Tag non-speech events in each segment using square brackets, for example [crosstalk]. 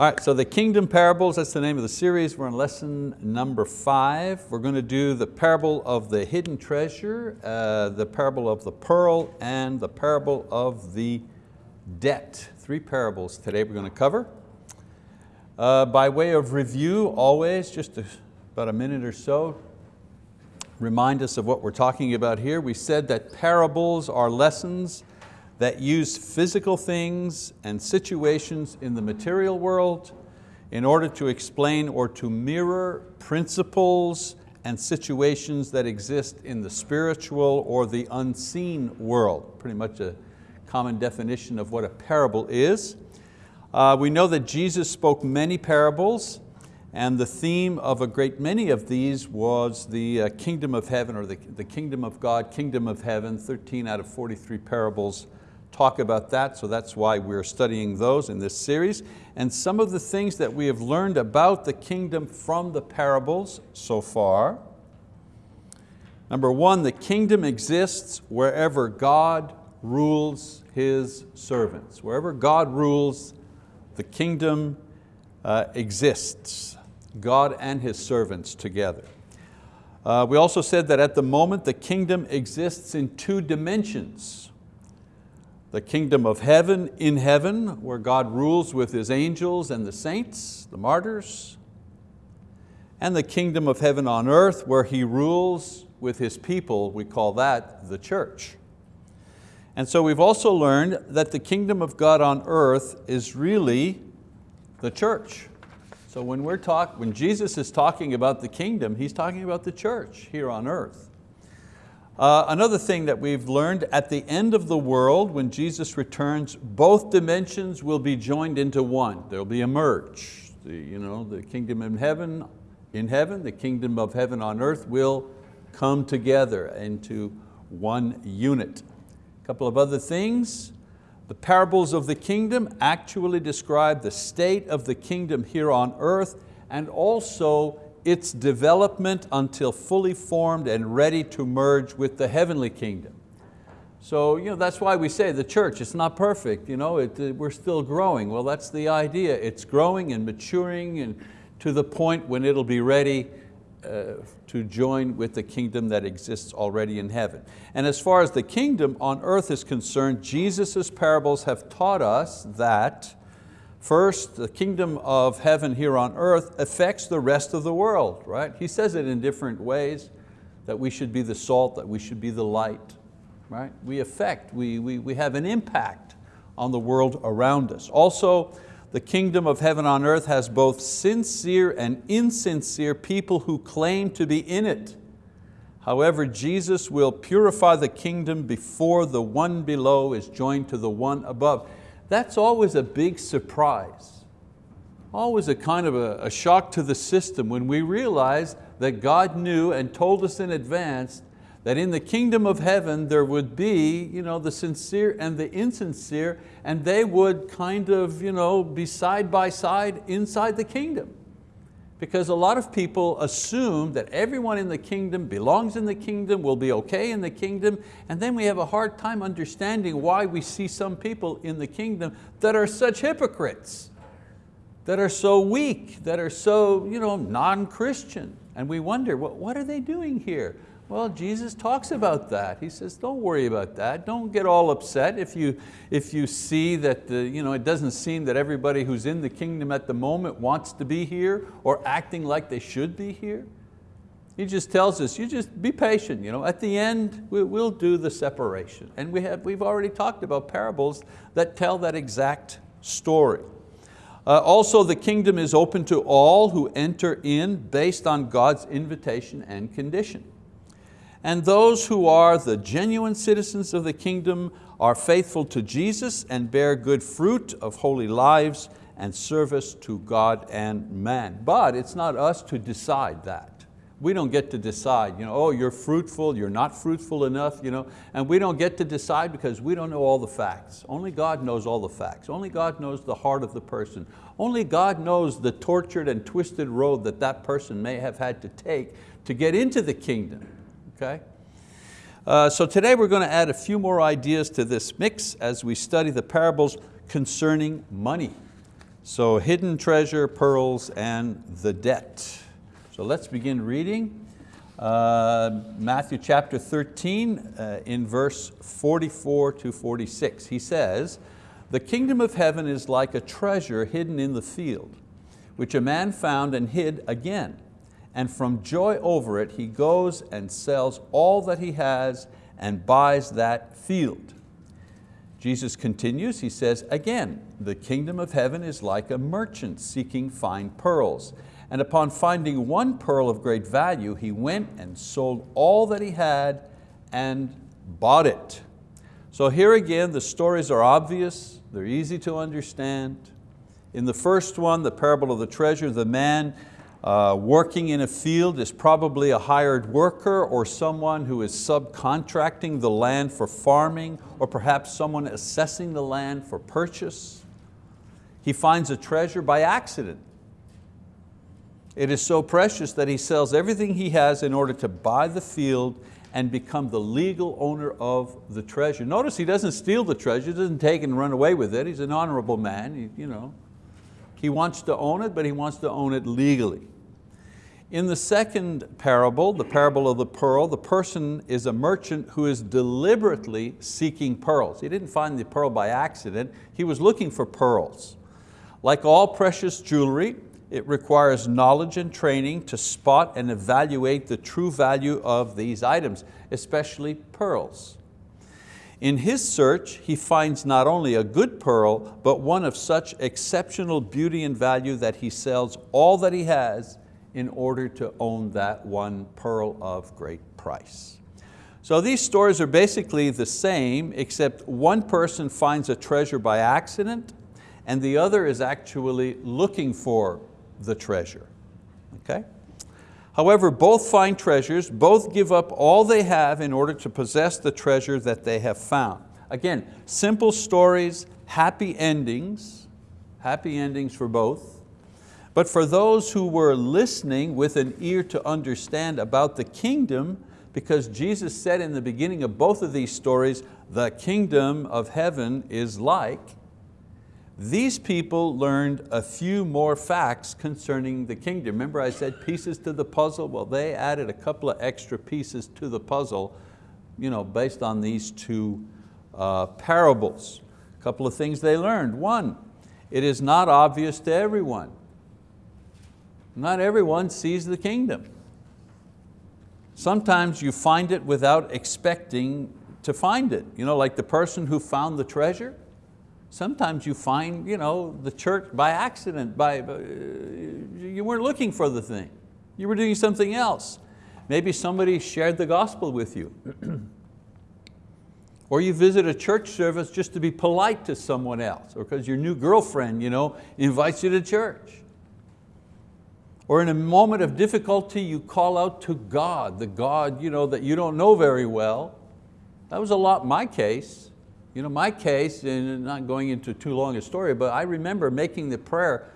All right, so the kingdom parables, that's the name of the series. We're on lesson number five. We're going to do the parable of the hidden treasure, uh, the parable of the pearl, and the parable of the debt. Three parables today we're going to cover. Uh, by way of review, always, just a, about a minute or so, remind us of what we're talking about here. We said that parables are lessons that use physical things and situations in the material world in order to explain or to mirror principles and situations that exist in the spiritual or the unseen world. Pretty much a common definition of what a parable is. Uh, we know that Jesus spoke many parables and the theme of a great many of these was the uh, kingdom of heaven or the, the kingdom of God, kingdom of heaven, 13 out of 43 parables talk about that, so that's why we're studying those in this series. And some of the things that we have learned about the kingdom from the parables so far. Number one, the kingdom exists wherever God rules His servants. Wherever God rules, the kingdom uh, exists. God and His servants together. Uh, we also said that at the moment the kingdom exists in two dimensions the kingdom of heaven in heaven, where God rules with His angels and the saints, the martyrs, and the kingdom of heaven on earth, where He rules with His people, we call that the church. And so we've also learned that the kingdom of God on earth is really the church. So when, we're talk, when Jesus is talking about the kingdom, He's talking about the church here on earth. Uh, another thing that we've learned, at the end of the world, when Jesus returns, both dimensions will be joined into one. There'll be a merge. The, you know, the kingdom in heaven, in heaven, the kingdom of heaven on earth will come together into one unit. A couple of other things. The parables of the kingdom actually describe the state of the kingdom here on earth and also its development until fully formed and ready to merge with the heavenly kingdom. So you know, that's why we say the church, it's not perfect, you know, it, uh, we're still growing. Well, that's the idea. It's growing and maturing and to the point when it'll be ready uh, to join with the kingdom that exists already in heaven. And as far as the kingdom on earth is concerned, Jesus' parables have taught us that First, the kingdom of heaven here on earth affects the rest of the world, right? He says it in different ways, that we should be the salt, that we should be the light, right? We affect, we, we, we have an impact on the world around us. Also, the kingdom of heaven on earth has both sincere and insincere people who claim to be in it. However, Jesus will purify the kingdom before the one below is joined to the one above that's always a big surprise. Always a kind of a, a shock to the system when we realize that God knew and told us in advance that in the kingdom of heaven there would be you know, the sincere and the insincere and they would kind of you know, be side by side inside the kingdom because a lot of people assume that everyone in the kingdom belongs in the kingdom, will be okay in the kingdom, and then we have a hard time understanding why we see some people in the kingdom that are such hypocrites, that are so weak, that are so you know, non-Christian. And we wonder, well, what are they doing here? Well, Jesus talks about that. He says, don't worry about that. Don't get all upset if you, if you see that the, you know, it doesn't seem that everybody who's in the kingdom at the moment wants to be here or acting like they should be here. He just tells us, you just be patient. You know, at the end, we'll do the separation. And we have, we've already talked about parables that tell that exact story. Uh, also, the kingdom is open to all who enter in based on God's invitation and condition. And those who are the genuine citizens of the kingdom are faithful to Jesus and bear good fruit of holy lives and service to God and man. But it's not us to decide that. We don't get to decide, you know, oh, you're fruitful, you're not fruitful enough, you know, and we don't get to decide because we don't know all the facts. Only God knows all the facts. Only God knows the heart of the person. Only God knows the tortured and twisted road that that person may have had to take to get into the kingdom okay? Uh, so today we're going to add a few more ideas to this mix as we study the parables concerning money. So hidden treasure, pearls, and the debt. So let's begin reading. Uh, Matthew chapter 13 uh, in verse 44 to 46. He says, the kingdom of heaven is like a treasure hidden in the field, which a man found and hid again. And from joy over it, he goes and sells all that he has and buys that field. Jesus continues, he says, again, the kingdom of heaven is like a merchant seeking fine pearls. And upon finding one pearl of great value, he went and sold all that he had and bought it. So here again, the stories are obvious, they're easy to understand. In the first one, the parable of the treasure, the man uh, working in a field is probably a hired worker or someone who is subcontracting the land for farming or perhaps someone assessing the land for purchase. He finds a treasure by accident. It is so precious that he sells everything he has in order to buy the field and become the legal owner of the treasure. Notice he doesn't steal the treasure, doesn't take and run away with it. He's an honorable man. He, you know. He wants to own it, but he wants to own it legally. In the second parable, the parable of the pearl, the person is a merchant who is deliberately seeking pearls. He didn't find the pearl by accident, he was looking for pearls. Like all precious jewelry, it requires knowledge and training to spot and evaluate the true value of these items, especially pearls. In his search, he finds not only a good pearl, but one of such exceptional beauty and value that he sells all that he has in order to own that one pearl of great price. So these stories are basically the same, except one person finds a treasure by accident and the other is actually looking for the treasure. Okay? However, both find treasures, both give up all they have in order to possess the treasure that they have found. Again, simple stories, happy endings, happy endings for both. But for those who were listening with an ear to understand about the kingdom, because Jesus said in the beginning of both of these stories, the kingdom of heaven is like, these people learned a few more facts concerning the kingdom. Remember I said pieces to the puzzle? Well, they added a couple of extra pieces to the puzzle you know, based on these two uh, parables. A couple of things they learned. One, it is not obvious to everyone. Not everyone sees the kingdom. Sometimes you find it without expecting to find it. You know, like the person who found the treasure, Sometimes you find you know, the church by accident, by, uh, you weren't looking for the thing. You were doing something else. Maybe somebody shared the gospel with you. [clears throat] or you visit a church service just to be polite to someone else, or because your new girlfriend you know, invites you to church. Or in a moment of difficulty, you call out to God, the God you know, that you don't know very well. That was a lot my case. You know, my case, and not going into too long a story, but I remember making the prayer,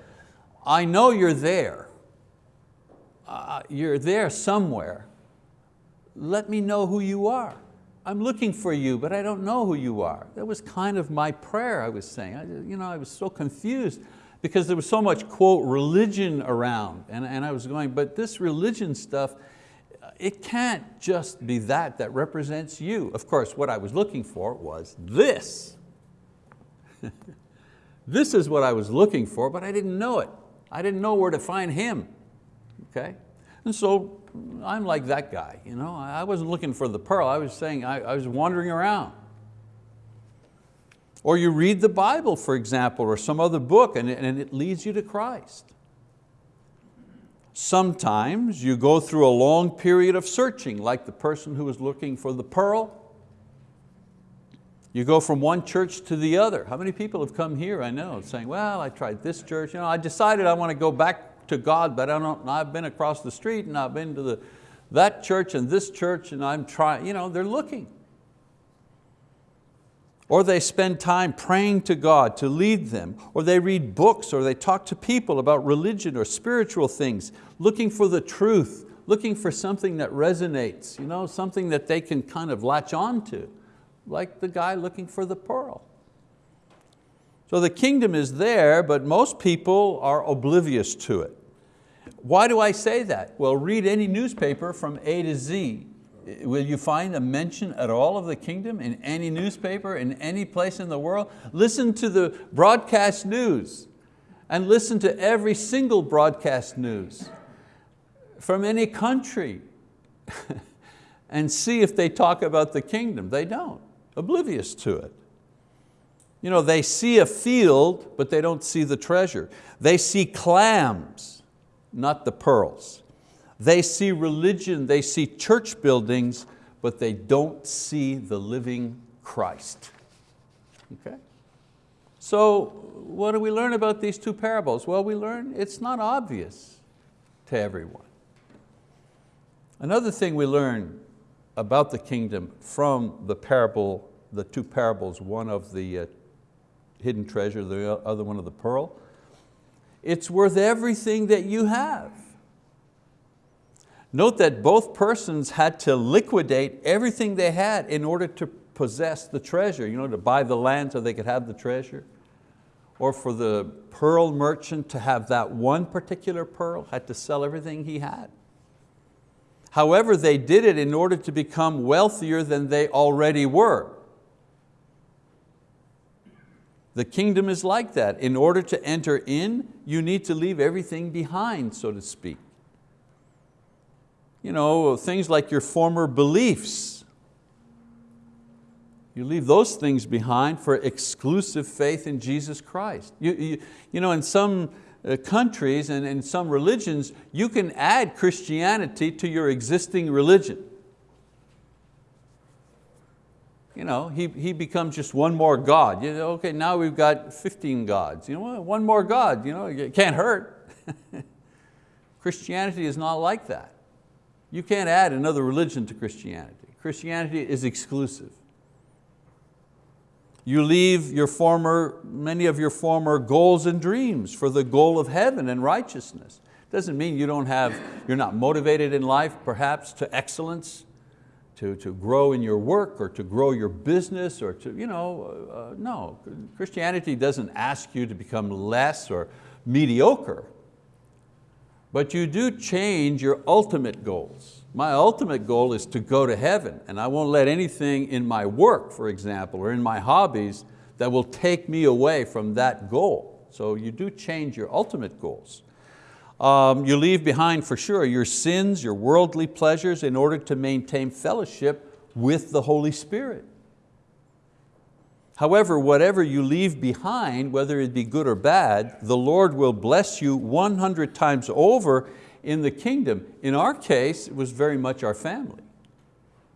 I know you're there. Uh, you're there somewhere. Let me know who you are. I'm looking for you, but I don't know who you are. That was kind of my prayer I was saying. I, you know, I was so confused because there was so much, quote, religion around. And, and I was going, but this religion stuff, it can't just be that that represents you. Of course, what I was looking for was this. [laughs] this is what I was looking for, but I didn't know it. I didn't know where to find him, okay? And so I'm like that guy, you know? I wasn't looking for the pearl, I was saying, I, I was wandering around. Or you read the Bible, for example, or some other book, and and it leads you to Christ. Sometimes you go through a long period of searching, like the person who was looking for the pearl. You go from one church to the other. How many people have come here, I know, saying, well, I tried this church, you know, I decided I want to go back to God, but I don't, I've been across the street and I've been to the, that church and this church and I'm trying, you know, they're looking. Or they spend time praying to God to lead them, or they read books, or they talk to people about religion or spiritual things, looking for the truth, looking for something that resonates, you know, something that they can kind of latch on to, like the guy looking for the pearl. So the kingdom is there, but most people are oblivious to it. Why do I say that? Well, read any newspaper from A to Z. Will you find a mention at all of the kingdom in any newspaper, in any place in the world? Listen to the broadcast news and listen to every single broadcast news from any country [laughs] and see if they talk about the kingdom. They don't, oblivious to it. You know, they see a field, but they don't see the treasure. They see clams, not the pearls. They see religion, they see church buildings, but they don't see the living Christ. Okay? So what do we learn about these two parables? Well, we learn it's not obvious to everyone. Another thing we learn about the kingdom from the parable, the two parables, one of the uh, hidden treasure, the other one of the pearl, it's worth everything that you have. Note that both persons had to liquidate everything they had in order to possess the treasure, you know, to buy the land so they could have the treasure. Or for the pearl merchant to have that one particular pearl, had to sell everything he had. However, they did it in order to become wealthier than they already were. The kingdom is like that. In order to enter in, you need to leave everything behind, so to speak. You know, things like your former beliefs. You leave those things behind for exclusive faith in Jesus Christ. You, you, you know, in some uh, countries and in some religions, you can add Christianity to your existing religion. You know, he, he becomes just one more God. You know, okay, now we've got 15 gods. You know, one more God, you know, it can't hurt. [laughs] Christianity is not like that. You can't add another religion to Christianity. Christianity is exclusive. You leave your former, many of your former goals and dreams for the goal of heaven and righteousness. Doesn't mean you don't have, you're not motivated in life perhaps to excellence, to, to grow in your work or to grow your business or to, you know, uh, no. Christianity doesn't ask you to become less or mediocre, but you do change your ultimate goals. My ultimate goal is to go to heaven and I won't let anything in my work, for example, or in my hobbies that will take me away from that goal. So you do change your ultimate goals. Um, you leave behind for sure your sins, your worldly pleasures in order to maintain fellowship with the Holy Spirit. However, whatever you leave behind, whether it be good or bad, the Lord will bless you 100 times over in the kingdom. In our case, it was very much our family.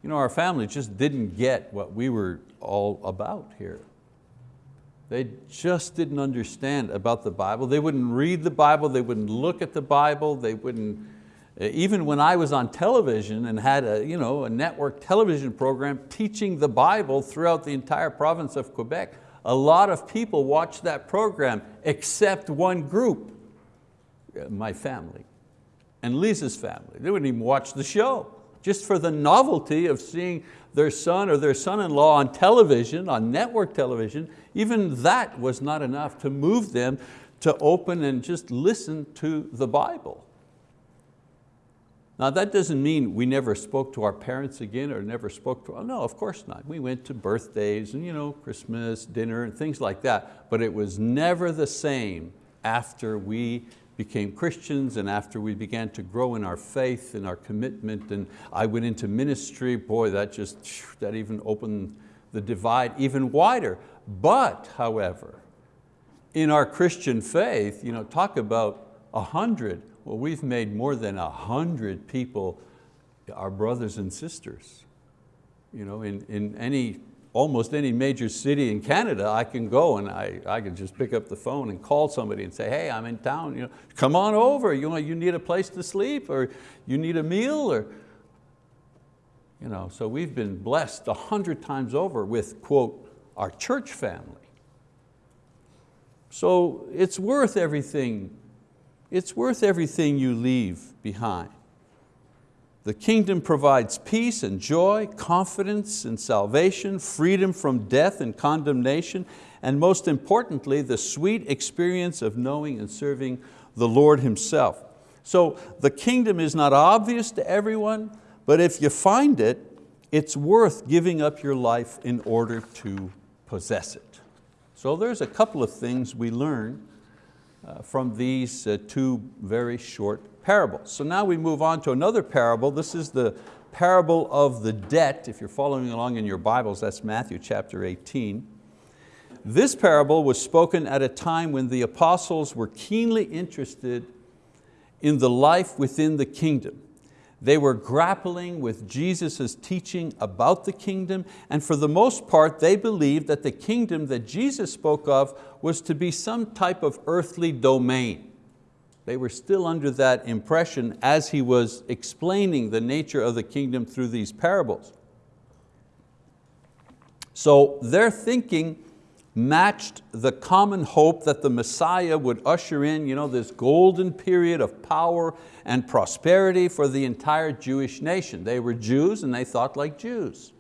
You know, our family just didn't get what we were all about here. They just didn't understand about the Bible. They wouldn't read the Bible, they wouldn't look at the Bible, they wouldn't, Uh, even when I was on television and had a, you know, a network television program teaching the Bible throughout the entire province of Quebec, a lot of people watched that program except one group, uh, my family and Lisa's family. They wouldn't even watch the show, just for the novelty of seeing their son or their son-in-law on television, on network television, even that was not enough to move them to open and just listen to the Bible. Now that doesn't mean we never spoke to our parents again or never spoke to, no, of course not. We went to birthdays and you know, Christmas, dinner and things like that, but it was never the same after we became Christians and after we began to grow in our faith and our commitment and I went into ministry, boy, that just, that even opened the divide even wider. But, however, in our Christian faith, you know, talk about a hundred, well, we've made more than a hundred people our brothers and sisters. You know, in, in any almost any major city in Canada, I can go and I, I can just pick up the phone and call somebody and say, hey, I'm in town, you know, come on over, you, know, you need a place to sleep or you need a meal or, you know, so we've been blessed a hundred times over with, quote, our church family. So it's worth everything, it's worth everything you leave behind. The kingdom provides peace and joy, confidence and salvation, freedom from death and condemnation, and most importantly, the sweet experience of knowing and serving the Lord Himself. So the kingdom is not obvious to everyone, but if you find it, it's worth giving up your life in order to possess it. So there's a couple of things we learn from these uh, two very short parables. So now we move on to another parable. This is the parable of the debt. If you're following along in your Bibles, that's Matthew chapter 18. This parable was spoken at a time when the apostles were keenly interested in the life within the kingdom. They were grappling with Jesus' teaching about the kingdom and for the most part they believed that the kingdom that Jesus spoke of was to be some type of earthly domain. They were still under that impression as he was explaining the nature of the kingdom through these parables. So their thinking matched the common hope that the Messiah would usher in you know, this golden period of power and prosperity for the entire Jewish nation. They were Jews and they thought like Jews.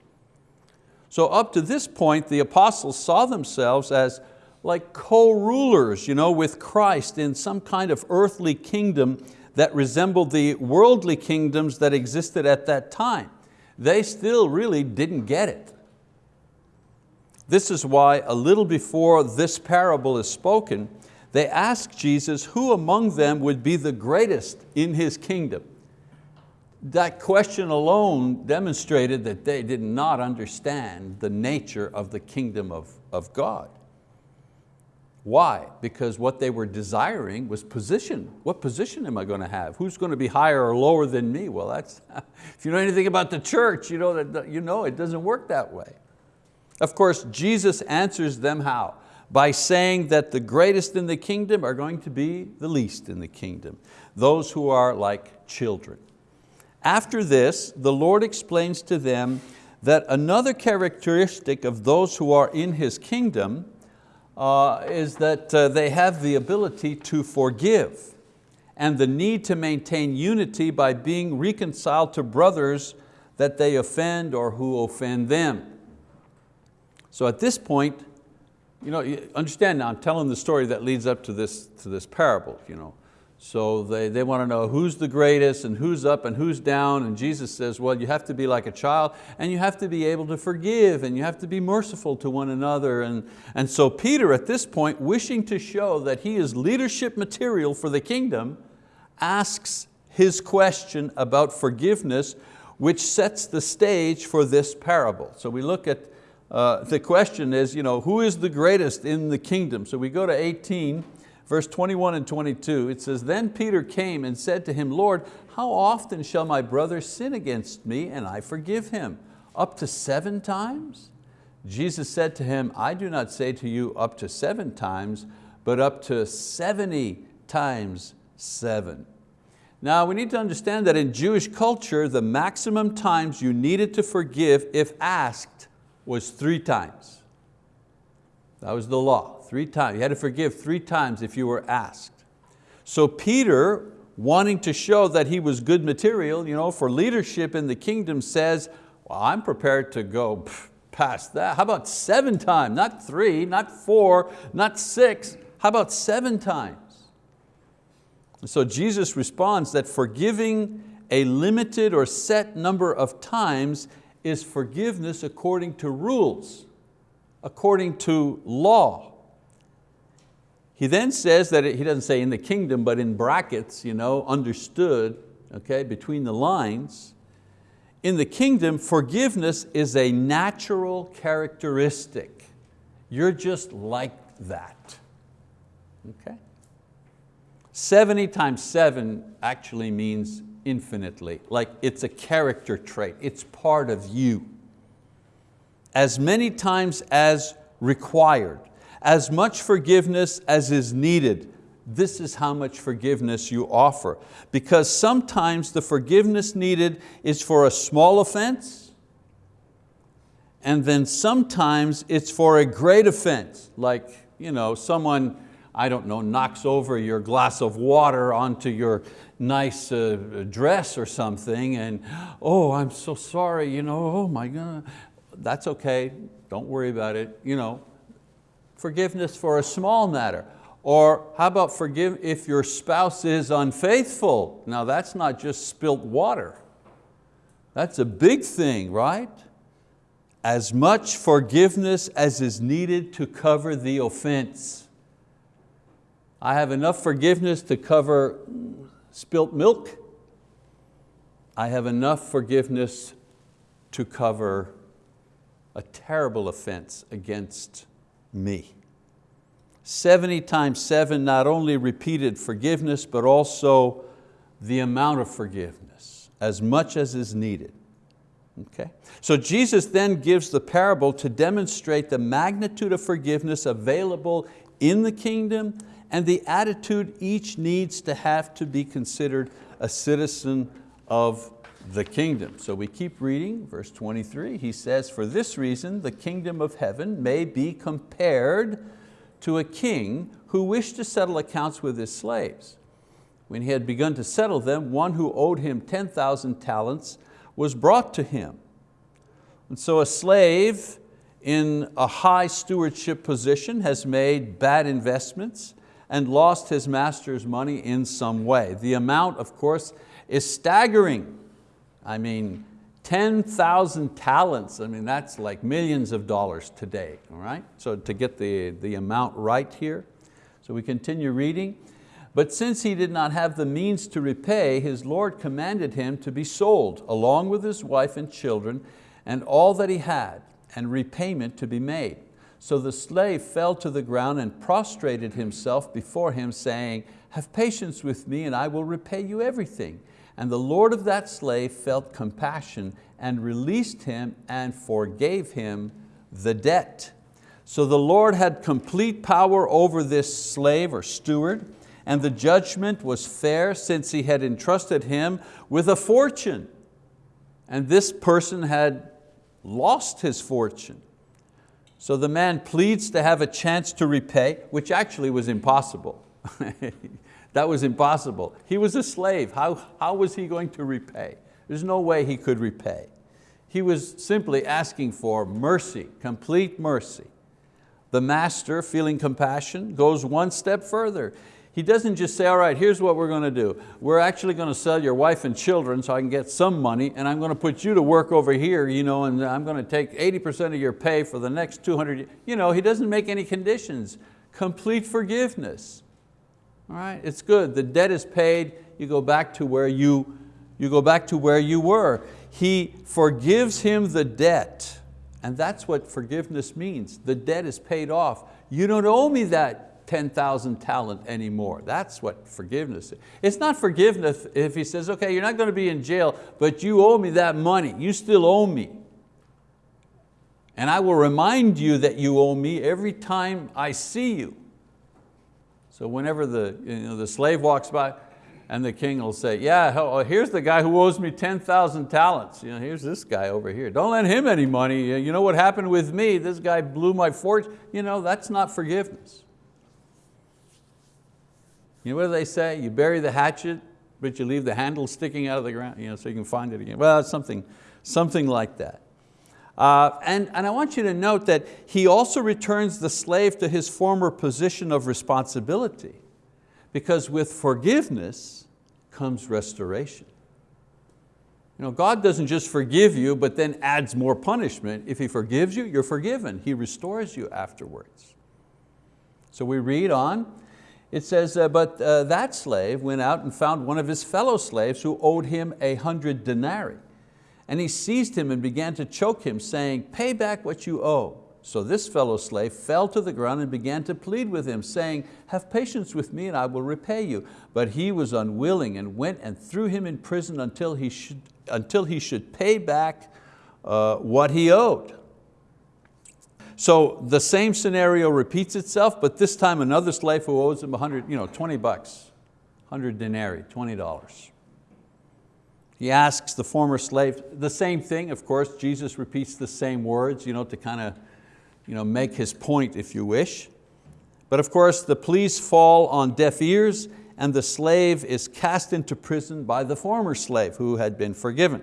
So up to this point, the apostles saw themselves as like co-rulers you know, with Christ in some kind of earthly kingdom that resembled the worldly kingdoms that existed at that time. They still really didn't get it. This is why a little before this parable is spoken, they ask Jesus who among them would be the greatest in His kingdom. That question alone demonstrated that they did not understand the nature of the kingdom of, of God. Why? Because what they were desiring was position. What position am I going to have? Who's going to be higher or lower than me? Well, that's, [laughs] if you know anything about the church, you know, that, you know it doesn't work that way. Of course, Jesus answers them how? By saying that the greatest in the kingdom are going to be the least in the kingdom, those who are like children. After this, the Lord explains to them that another characteristic of those who are in His kingdom uh, is that uh, they have the ability to forgive and the need to maintain unity by being reconciled to brothers that they offend or who offend them. So at this point, you know, understand now, I'm telling the story that leads up to this, to this parable. You know. So they, they want to know who's the greatest and who's up and who's down. And Jesus says, well, you have to be like a child and you have to be able to forgive and you have to be merciful to one another. And, and so Peter at this point, wishing to show that he is leadership material for the kingdom, asks his question about forgiveness, which sets the stage for this parable. So we look at uh, the question is, you know, who is the greatest in the kingdom? So we go to 18, verse 21 and 22. It says, then Peter came and said to him, Lord, how often shall my brother sin against me and I forgive him? Up to seven times? Jesus said to him, I do not say to you up to seven times, but up to 70 times seven. Now we need to understand that in Jewish culture, the maximum times you needed to forgive if asked was three times. That was the law, three times. You had to forgive three times if you were asked. So Peter, wanting to show that he was good material you know, for leadership in the kingdom says, well, I'm prepared to go past that. How about seven times? Not three, not four, not six. How about seven times? So Jesus responds that forgiving a limited or set number of times is forgiveness according to rules, according to law. He then says that, it, he doesn't say in the kingdom, but in brackets, you know, understood, okay, between the lines. In the kingdom, forgiveness is a natural characteristic. You're just like that, okay? 70 times seven actually means infinitely, like it's a character trait, it's part of you. As many times as required, as much forgiveness as is needed, this is how much forgiveness you offer. Because sometimes the forgiveness needed is for a small offense, and then sometimes it's for a great offense, like you know, someone, I don't know, knocks over your glass of water onto your, nice uh, dress or something and, oh, I'm so sorry, you know, oh my God. That's okay, don't worry about it. You know, Forgiveness for a small matter. Or how about forgive if your spouse is unfaithful? Now that's not just spilt water. That's a big thing, right? As much forgiveness as is needed to cover the offense. I have enough forgiveness to cover spilt milk. I have enough forgiveness to cover a terrible offense against me. 70 times seven not only repeated forgiveness, but also the amount of forgiveness, as much as is needed. Okay? So Jesus then gives the parable to demonstrate the magnitude of forgiveness available in the kingdom and the attitude each needs to have to be considered a citizen of the kingdom. So we keep reading, verse 23, he says, for this reason the kingdom of heaven may be compared to a king who wished to settle accounts with his slaves. When he had begun to settle them, one who owed him 10,000 talents was brought to him. And so a slave in a high stewardship position has made bad investments and lost his master's money in some way. The amount, of course, is staggering. I mean, 10,000 talents, I mean, that's like millions of dollars today, all right? So to get the, the amount right here. So we continue reading. But since he did not have the means to repay, his Lord commanded him to be sold, along with his wife and children, and all that he had, and repayment to be made. So the slave fell to the ground and prostrated himself before him, saying, have patience with me and I will repay you everything. And the Lord of that slave felt compassion and released him and forgave him the debt. So the Lord had complete power over this slave or steward, and the judgment was fair since he had entrusted him with a fortune. And this person had lost his fortune. So the man pleads to have a chance to repay, which actually was impossible. [laughs] that was impossible. He was a slave, how, how was he going to repay? There's no way he could repay. He was simply asking for mercy, complete mercy. The master, feeling compassion, goes one step further. He doesn't just say, all right, here's what we're going to do. We're actually going to sell your wife and children so I can get some money and I'm going to put you to work over here you know, and I'm going to take 80% of your pay for the next 200, you know, he doesn't make any conditions. Complete forgiveness. All right, it's good, the debt is paid, you go back to where you, you go back to where you were. He forgives him the debt. And that's what forgiveness means. The debt is paid off. You don't owe me that 10,000 talent anymore. That's what forgiveness is. It's not forgiveness if he says, okay, you're not going to be in jail, but you owe me that money. You still owe me. And I will remind you that you owe me every time I see you. So whenever the, you know, the slave walks by, and the king will say, yeah, oh, here's the guy who owes me 10,000 talents. You know, here's this guy over here. Don't lend him any money. You know what happened with me? This guy blew my fortune. You know, that's not forgiveness. You know what do they say? You bury the hatchet, but you leave the handle sticking out of the ground you know, so you can find it again. Well, something, something like that. Uh, and, and I want you to note that he also returns the slave to his former position of responsibility because with forgiveness comes restoration. You know, God doesn't just forgive you but then adds more punishment. If He forgives you, you're forgiven. He restores you afterwards. So we read on, it says, uh, but uh, that slave went out and found one of his fellow slaves who owed him a hundred denarii. And he seized him and began to choke him, saying, pay back what you owe. So this fellow slave fell to the ground and began to plead with him, saying, have patience with me and I will repay you. But he was unwilling and went and threw him in prison until he should, until he should pay back uh, what he owed. So the same scenario repeats itself, but this time another slave who owes him 100, you know, 20 bucks, 100 denarii, $20. He asks the former slave, the same thing, of course, Jesus repeats the same words you know, to kind of you know, make his point if you wish. But of course the pleas fall on deaf ears and the slave is cast into prison by the former slave who had been forgiven.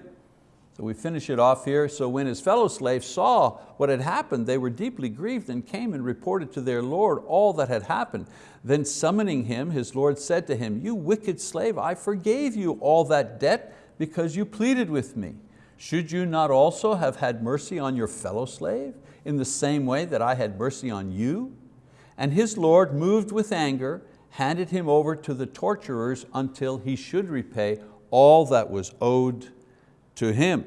So we finish it off here. So when his fellow slaves saw what had happened, they were deeply grieved and came and reported to their Lord all that had happened. Then summoning him, his Lord said to him, you wicked slave, I forgave you all that debt because you pleaded with me. Should you not also have had mercy on your fellow slave in the same way that I had mercy on you? And his Lord, moved with anger, handed him over to the torturers until he should repay all that was owed to him.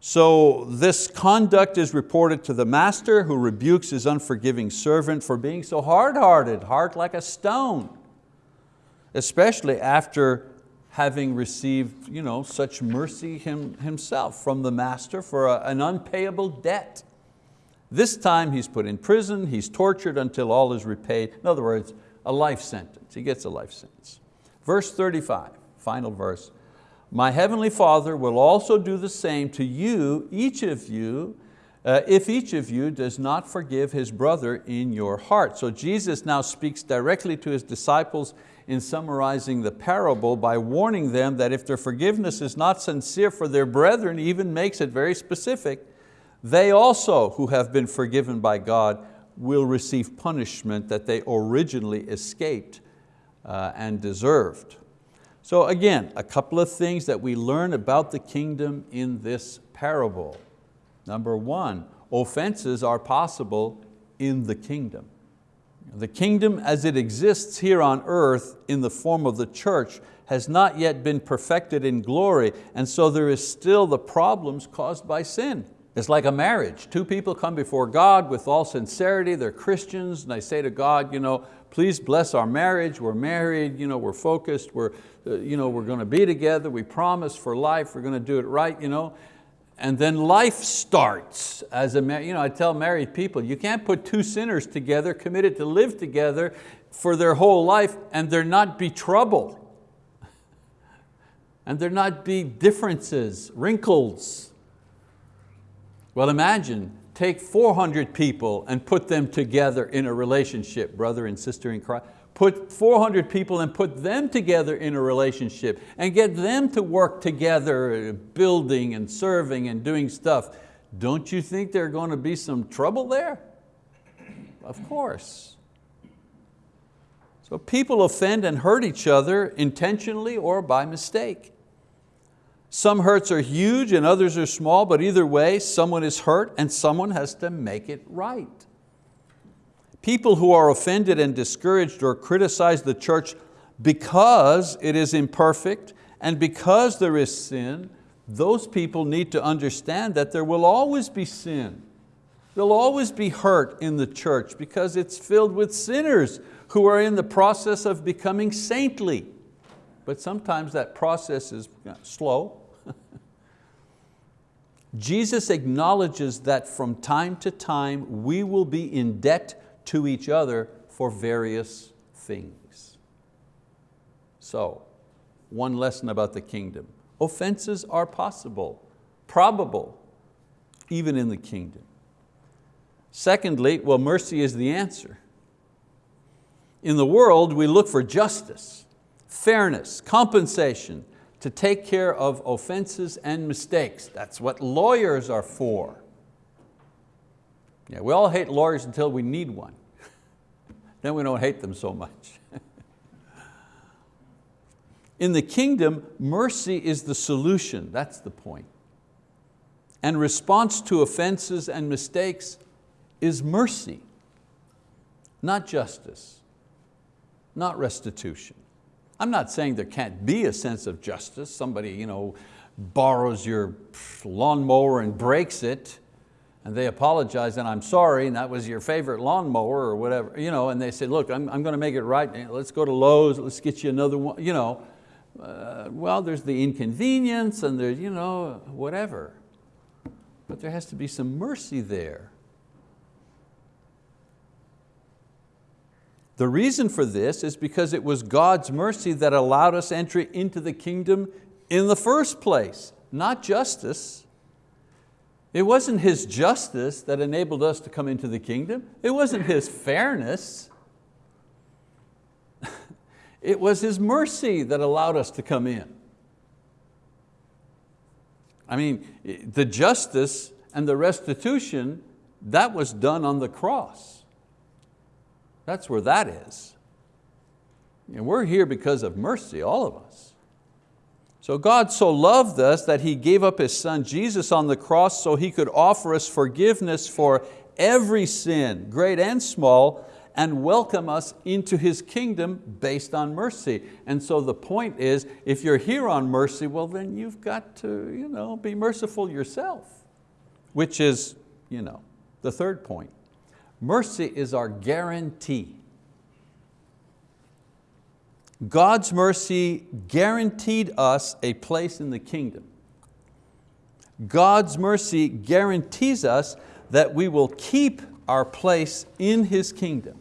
So this conduct is reported to the master who rebukes his unforgiving servant for being so hard-hearted, heart like a stone, especially after having received you know, such mercy him, himself from the master for a, an unpayable debt. This time he's put in prison, he's tortured until all is repaid. In other words, a life sentence, he gets a life sentence. Verse 35, final verse. My heavenly Father will also do the same to you, each of you, uh, if each of you does not forgive his brother in your heart. So Jesus now speaks directly to his disciples in summarizing the parable by warning them that if their forgiveness is not sincere for their brethren, even makes it very specific, they also who have been forgiven by God will receive punishment that they originally escaped uh, and deserved. So again, a couple of things that we learn about the kingdom in this parable. Number one, offenses are possible in the kingdom. The kingdom as it exists here on earth in the form of the church has not yet been perfected in glory, and so there is still the problems caused by sin. It's like a marriage. Two people come before God with all sincerity, they're Christians, and they say to God, you know, please bless our marriage, we're married, you know, we're focused, we're, uh, you know, we're going to be together, we promise for life, we're going to do it right. You know? And then life starts as a, you know, I tell married people, you can't put two sinners together, committed to live together for their whole life and there not be trouble. [laughs] and there not be differences, wrinkles. Well imagine, take 400 people and put them together in a relationship, brother and sister in Christ put 400 people and put them together in a relationship and get them to work together, building and serving and doing stuff. Don't you think there are going to be some trouble there? Of course. So people offend and hurt each other intentionally or by mistake. Some hurts are huge and others are small, but either way, someone is hurt and someone has to make it right. People who are offended and discouraged or criticize the church because it is imperfect and because there is sin, those people need to understand that there will always be sin. There'll always be hurt in the church because it's filled with sinners who are in the process of becoming saintly. But sometimes that process is slow. [laughs] Jesus acknowledges that from time to time we will be in debt to each other for various things. So, one lesson about the kingdom. Offenses are possible, probable, even in the kingdom. Secondly, well, mercy is the answer. In the world, we look for justice, fairness, compensation, to take care of offenses and mistakes. That's what lawyers are for. Yeah, we all hate lawyers until we need one. [laughs] then we don't hate them so much. [laughs] In the kingdom, mercy is the solution, that's the point. And response to offenses and mistakes is mercy, not justice, not restitution. I'm not saying there can't be a sense of justice. Somebody you know, borrows your lawnmower and breaks it, and they apologize and I'm sorry and that was your favorite lawnmower or whatever, you know, and they say, look, I'm, I'm going to make it right, let's go to Lowe's, let's get you another one, you know. Uh, well, there's the inconvenience and there's, you know, whatever. But there has to be some mercy there. The reason for this is because it was God's mercy that allowed us entry into the kingdom in the first place, not justice. It wasn't His justice that enabled us to come into the kingdom. It wasn't His fairness. [laughs] it was His mercy that allowed us to come in. I mean, the justice and the restitution, that was done on the cross. That's where that is. And we're here because of mercy, all of us. So God so loved us that He gave up His Son Jesus on the cross so He could offer us forgiveness for every sin, great and small, and welcome us into His kingdom based on mercy. And so the point is, if you're here on mercy, well then you've got to you know, be merciful yourself, which is you know, the third point. Mercy is our guarantee. God's mercy guaranteed us a place in the kingdom. God's mercy guarantees us that we will keep our place in His kingdom.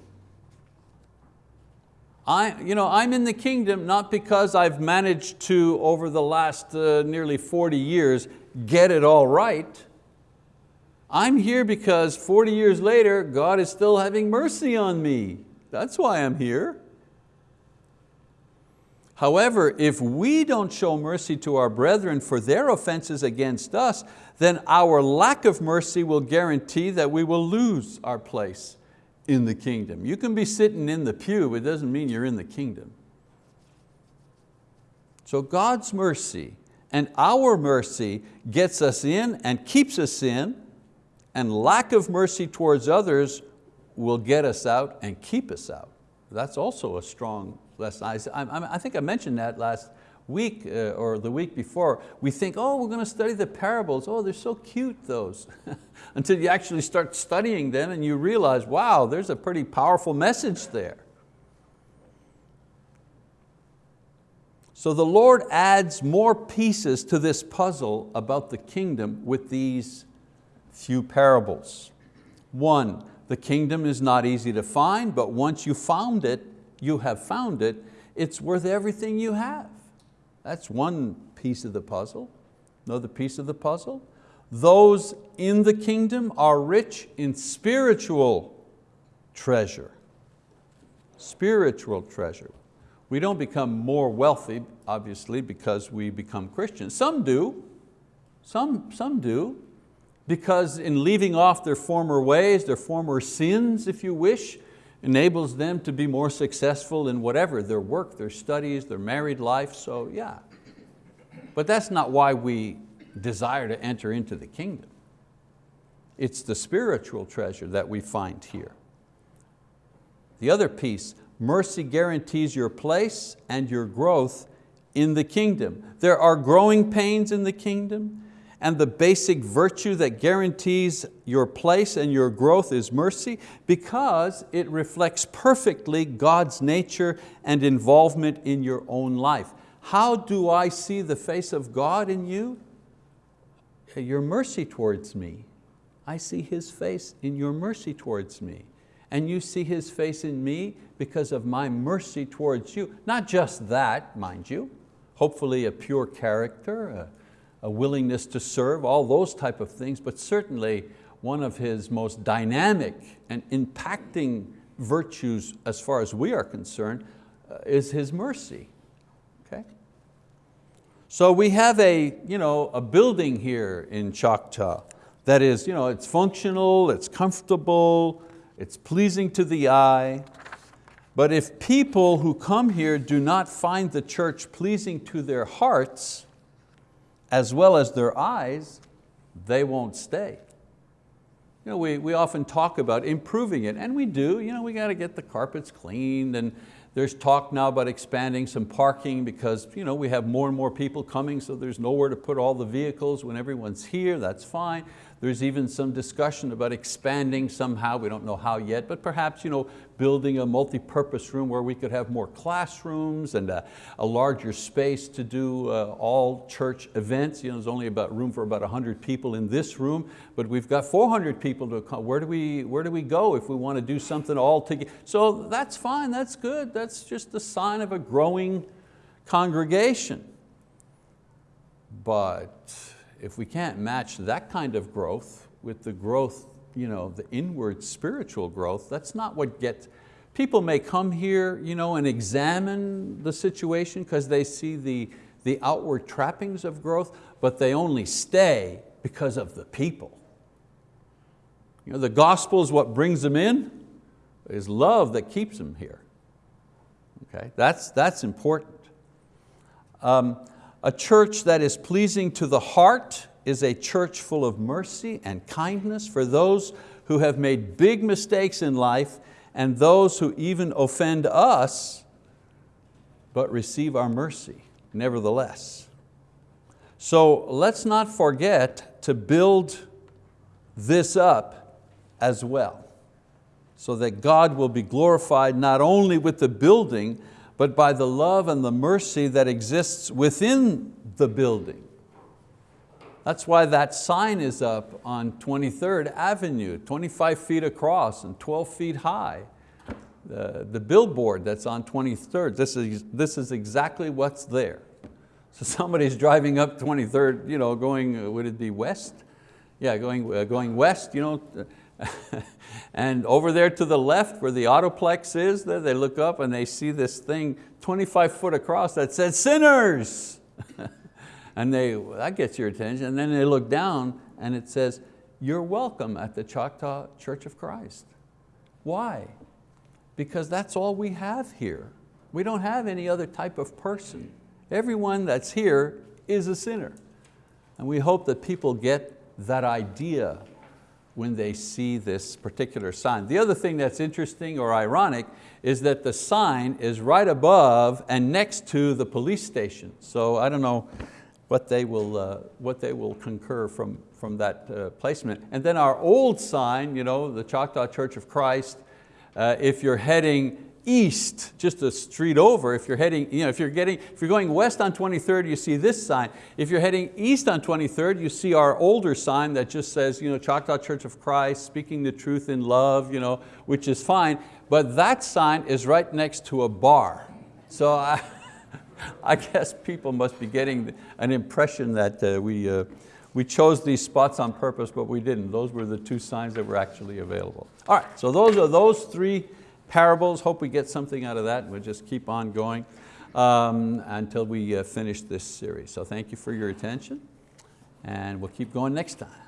I, you know, I'm in the kingdom not because I've managed to, over the last uh, nearly 40 years, get it all right. I'm here because 40 years later, God is still having mercy on me. That's why I'm here. However, if we don't show mercy to our brethren for their offenses against us, then our lack of mercy will guarantee that we will lose our place in the kingdom. You can be sitting in the pew, it doesn't mean you're in the kingdom. So God's mercy and our mercy gets us in and keeps us in, and lack of mercy towards others will get us out and keep us out. That's also a strong lesson. I, I, I think I mentioned that last week uh, or the week before, we think, oh, we're going to study the parables. Oh, they're so cute, those. [laughs] Until you actually start studying them and you realize, wow, there's a pretty powerful message there. So the Lord adds more pieces to this puzzle about the kingdom with these few parables. One, the kingdom is not easy to find, but once you found it, you have found it, it's worth everything you have. That's one piece of the puzzle. Another piece of the puzzle, those in the kingdom are rich in spiritual treasure. Spiritual treasure. We don't become more wealthy, obviously, because we become Christians. Some do, some, some do, because in leaving off their former ways, their former sins, if you wish, enables them to be more successful in whatever, their work, their studies, their married life, so yeah. But that's not why we desire to enter into the kingdom. It's the spiritual treasure that we find here. The other piece, mercy guarantees your place and your growth in the kingdom. There are growing pains in the kingdom, and the basic virtue that guarantees your place and your growth is mercy because it reflects perfectly God's nature and involvement in your own life. How do I see the face of God in you? Your mercy towards me. I see His face in your mercy towards me. And you see His face in me because of my mercy towards you. Not just that, mind you, hopefully a pure character, willingness to serve, all those type of things, but certainly one of his most dynamic and impacting virtues as far as we are concerned uh, is his mercy. Okay? So we have a, you know, a building here in Choctaw that is you know, it's functional, it's comfortable, it's pleasing to the eye, but if people who come here do not find the church pleasing to their hearts, as well as their eyes, they won't stay. You know, we, we often talk about improving it, and we do. You know, we got to get the carpets cleaned, and there's talk now about expanding some parking because you know, we have more and more people coming, so there's nowhere to put all the vehicles when everyone's here, that's fine. There's even some discussion about expanding somehow, we don't know how yet, but perhaps you know, building a multi-purpose room where we could have more classrooms and a, a larger space to do uh, all church events. You know, there's only about room for about 100 people in this room, but we've got 400 people to come. Where do we, where do we go if we want to do something all together? So that's fine, that's good. That's just a sign of a growing congregation. But if we can't match that kind of growth with the growth, you know, the inward spiritual growth, that's not what gets, people may come here you know, and examine the situation because they see the, the outward trappings of growth, but they only stay because of the people. You know, the gospel is what brings them in, it's love that keeps them here. Okay? That's, that's important. Um, a church that is pleasing to the heart is a church full of mercy and kindness for those who have made big mistakes in life and those who even offend us but receive our mercy nevertheless. So let's not forget to build this up as well so that God will be glorified not only with the building but by the love and the mercy that exists within the building. That's why that sign is up on 23rd Avenue, 25 feet across and 12 feet high. The, the billboard that's on 23rd, this is, this is exactly what's there. So [laughs] somebody's driving up 23rd, you know, going, would it be west? Yeah, going, uh, going west, you know, [laughs] and over there to the left where the Autoplex is, there they look up and they see this thing 25 foot across that says sinners. [laughs] and they, that gets your attention. And then they look down and it says, you're welcome at the Choctaw Church of Christ. Why? Because that's all we have here. We don't have any other type of person. Everyone that's here is a sinner. And we hope that people get that idea when they see this particular sign. The other thing that's interesting or ironic is that the sign is right above and next to the police station. So I don't know what they will, uh, what they will concur from, from that uh, placement. And then our old sign, you know, the Choctaw Church of Christ, uh, if you're heading east, just a street over, if you're heading, you know, if you're getting, if you're going west on 23rd, you see this sign. If you're heading east on 23rd, you see our older sign that just says, you know, Choctaw Church of Christ, speaking the truth in love, you know, which is fine. But that sign is right next to a bar. So I, [laughs] I guess people must be getting an impression that uh, we, uh, we chose these spots on purpose, but we didn't. Those were the two signs that were actually available. All right, so those are those three parables. Hope we get something out of that. We'll just keep on going um, until we uh, finish this series. So thank you for your attention and we'll keep going next time.